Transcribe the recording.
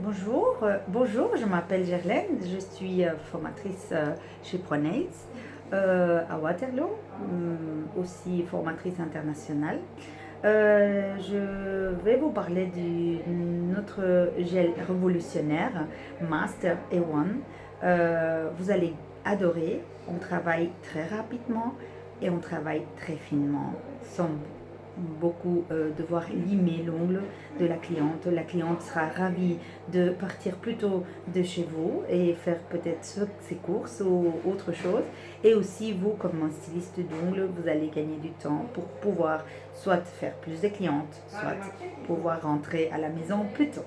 Bonjour, euh, bonjour, je m'appelle Gerlaine, je suis euh, formatrice euh, chez Pronates à Waterloo, aussi formatrice internationale. je vais vous parler de notre gel révolutionnaire Master A1. vous allez adorer, on travaille très rapidement et on travaille très finement, sans beaucoup euh, devoir limer l'ongle de la cliente. La cliente sera ravie de partir plutôt de chez vous et faire peut-être ses courses ou autre chose. Et aussi, vous, comme un styliste d'ongles, vous allez gagner du temps pour pouvoir soit faire plus de clientes, soit pouvoir rentrer à la maison plus tôt.